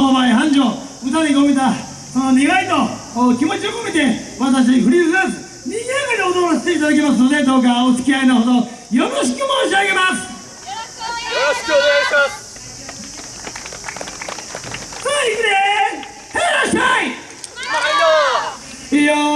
商売繁盛歌に込めたその願いと気持ちを込めて私フリーズダンスにぎやかに踊らせていただきますのでどうかお付き合いのほどよろしく申し上げます。よろしくお願いします。さあ行くでへらっしゃいよ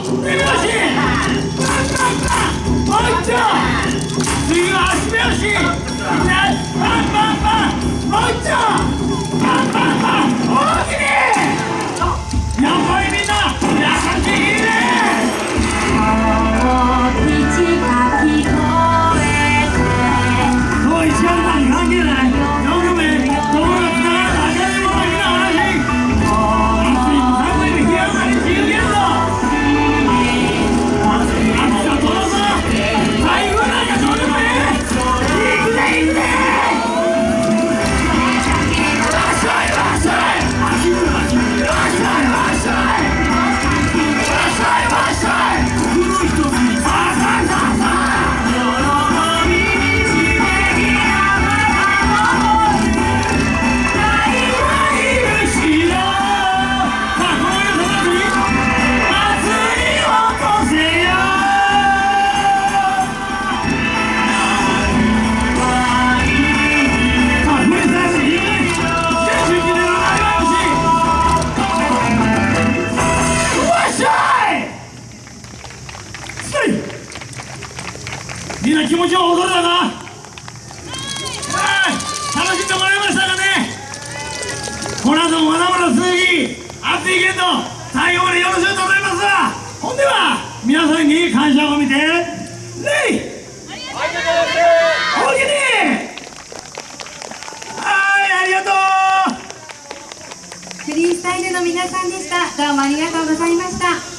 Nosotros. みんな気持ちは踊れたか？はい。楽しんでもらいましたかね？この後もまだまだ続き熱いけト最後までよろしくと思います。わほんでは皆さんに感謝を見て礼おおきにはいありがとう。フリースタイルの皆さんでした。どうもありがとうございました。